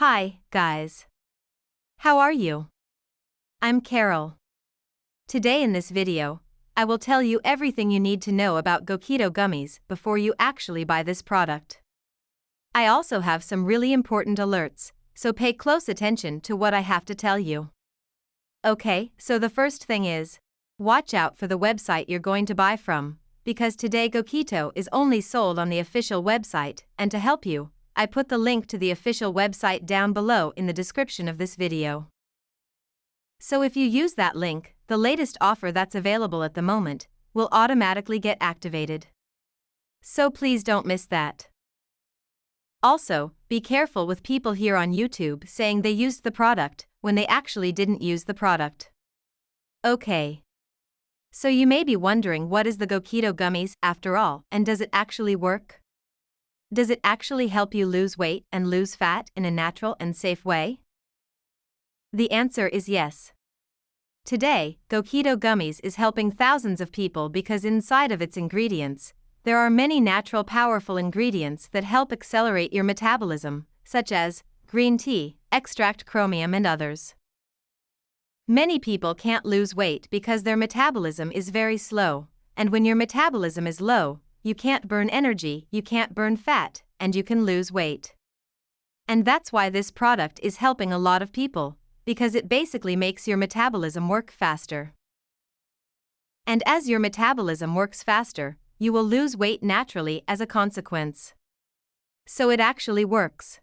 Hi, guys. How are you? I'm Carol. Today in this video, I will tell you everything you need to know about Goketo gummies before you actually buy this product. I also have some really important alerts, so pay close attention to what I have to tell you. Okay, so the first thing is watch out for the website you're going to buy from, because today Goketo is only sold on the official website, and to help you, I put the link to the official website down below in the description of this video. So if you use that link, the latest offer that's available at the moment will automatically get activated. So please don't miss that. Also, be careful with people here on YouTube saying they used the product when they actually didn't use the product. Okay. So you may be wondering what is the Goketo gummies after all and does it actually work? Does it actually help you lose weight and lose fat in a natural and safe way? The answer is yes. Today, Goketo Gummies is helping thousands of people because inside of its ingredients, there are many natural powerful ingredients that help accelerate your metabolism, such as green tea, extract chromium, and others. Many people can't lose weight because their metabolism is very slow, and when your metabolism is low, you can't burn energy, you can't burn fat, and you can lose weight. And that's why this product is helping a lot of people, because it basically makes your metabolism work faster. And as your metabolism works faster, you will lose weight naturally as a consequence. So it actually works.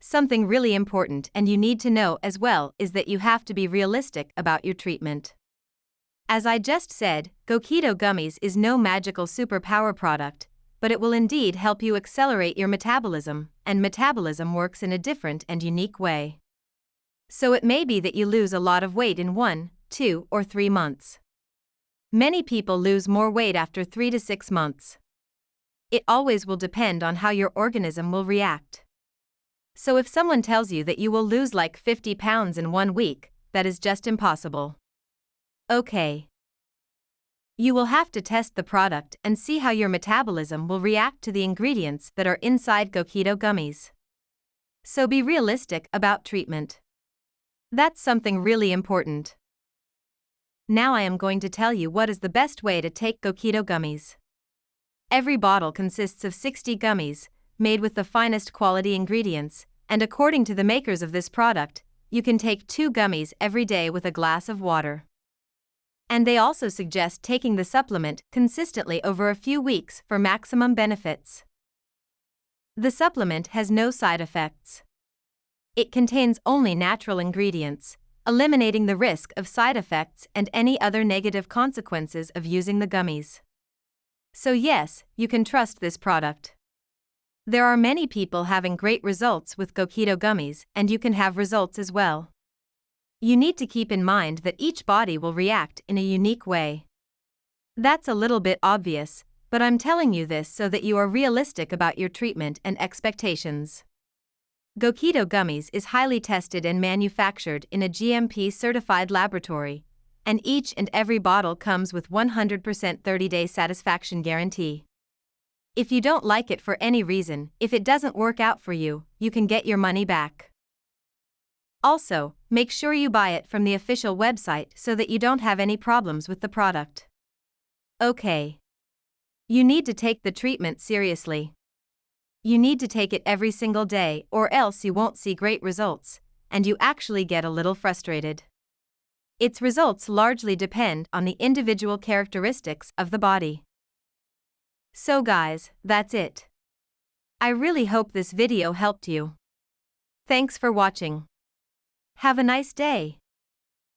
Something really important and you need to know as well is that you have to be realistic about your treatment. As I just said, Goketo Gummies is no magical superpower product, but it will indeed help you accelerate your metabolism, and metabolism works in a different and unique way. So it may be that you lose a lot of weight in one, two, or three months. Many people lose more weight after three to six months. It always will depend on how your organism will react. So if someone tells you that you will lose like 50 pounds in one week, that is just impossible. Okay. You will have to test the product and see how your metabolism will react to the ingredients that are inside Goketo gummies. So be realistic about treatment. That's something really important. Now I am going to tell you what is the best way to take Goketo gummies. Every bottle consists of 60 gummies, made with the finest quality ingredients, and according to the makers of this product, you can take two gummies every day with a glass of water. And they also suggest taking the supplement consistently over a few weeks for maximum benefits. The supplement has no side effects. It contains only natural ingredients, eliminating the risk of side effects and any other negative consequences of using the gummies. So, yes, you can trust this product. There are many people having great results with Goketo gummies, and you can have results as well. You need to keep in mind that each body will react in a unique way. That's a little bit obvious, but I'm telling you this so that you are realistic about your treatment and expectations. Goketo Gummies is highly tested and manufactured in a GMP certified laboratory, and each and every bottle comes with 100% 30 day satisfaction guarantee. If you don't like it for any reason, if it doesn't work out for you, you can get your money back. Also, make sure you buy it from the official website so that you don't have any problems with the product. Okay. You need to take the treatment seriously. You need to take it every single day or else you won't see great results, and you actually get a little frustrated. Its results largely depend on the individual characteristics of the body. So guys, that's it. I really hope this video helped you. Thanks for watching. Have a nice day.